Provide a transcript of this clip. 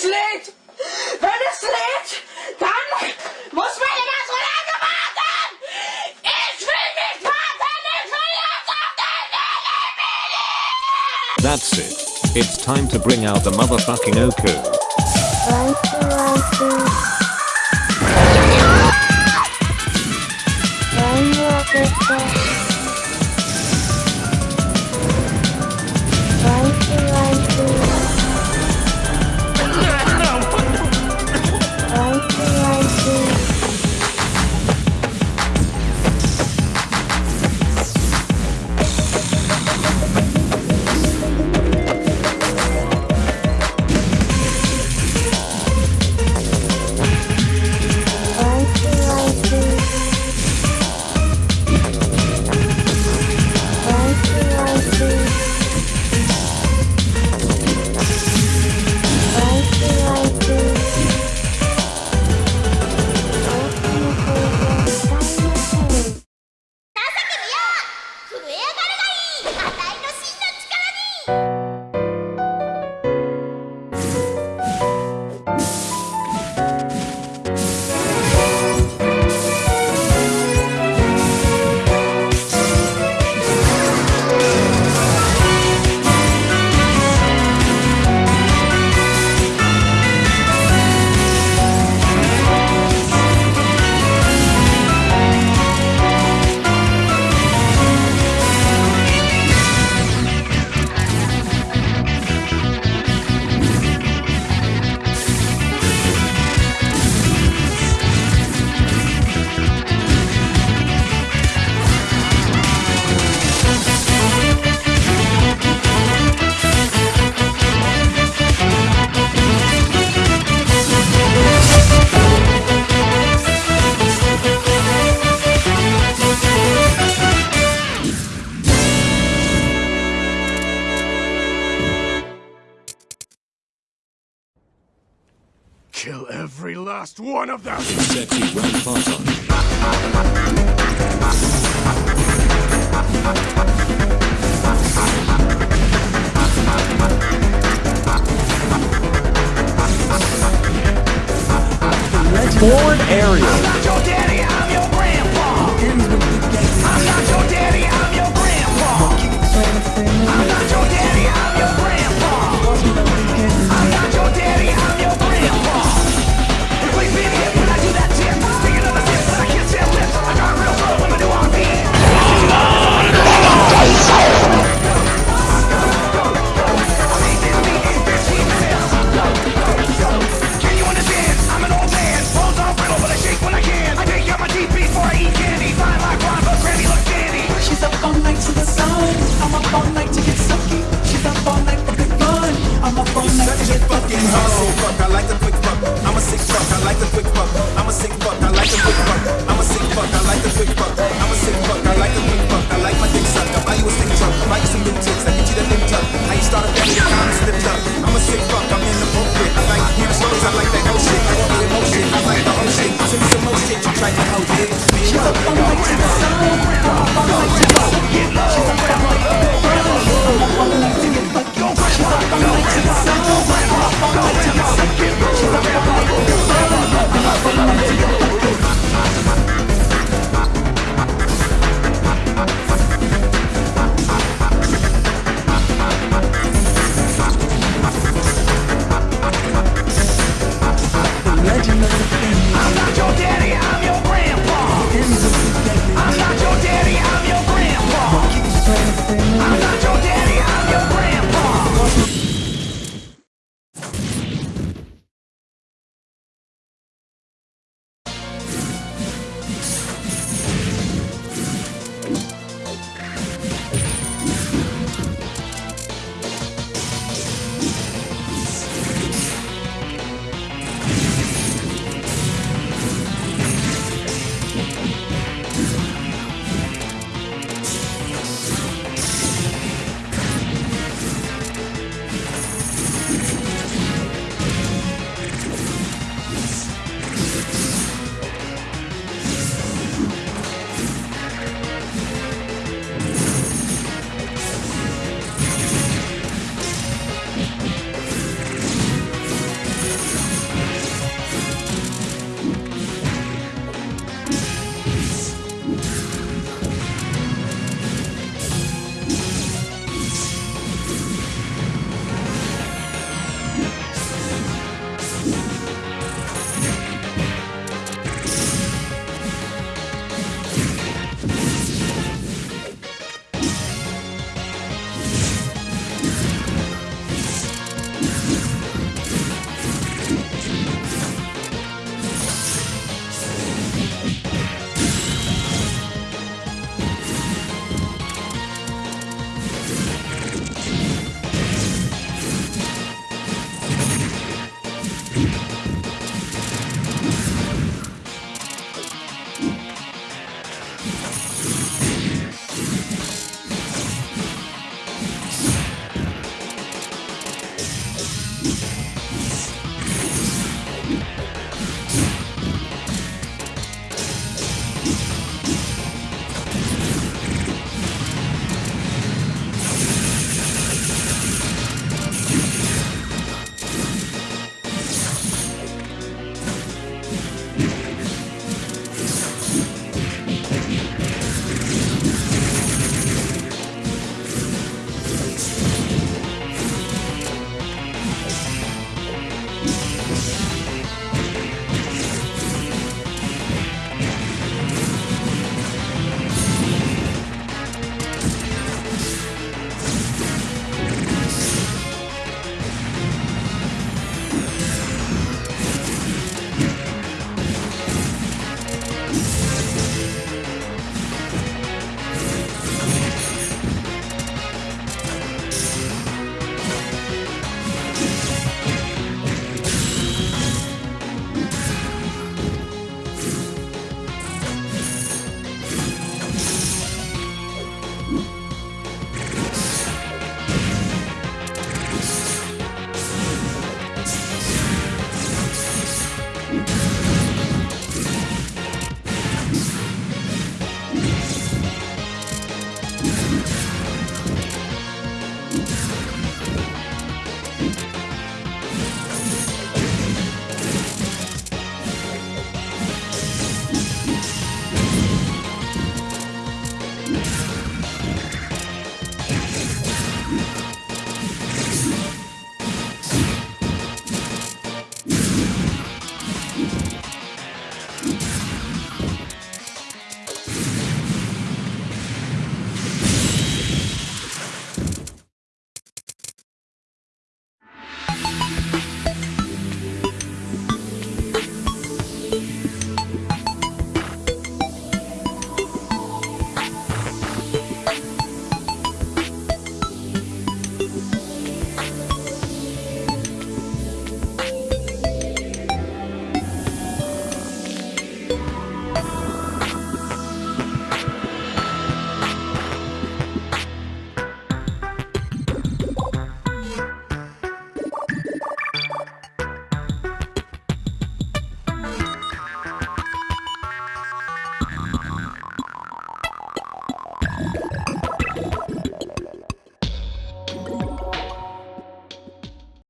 dass es lädt. Wenn es lädt, dann muss man immer so lange warten. Ich will nicht warten, ich will jetzt auf den That's it. It's time to bring out the motherfucking Oku. Kill every last one of them! Forward area. Something to the so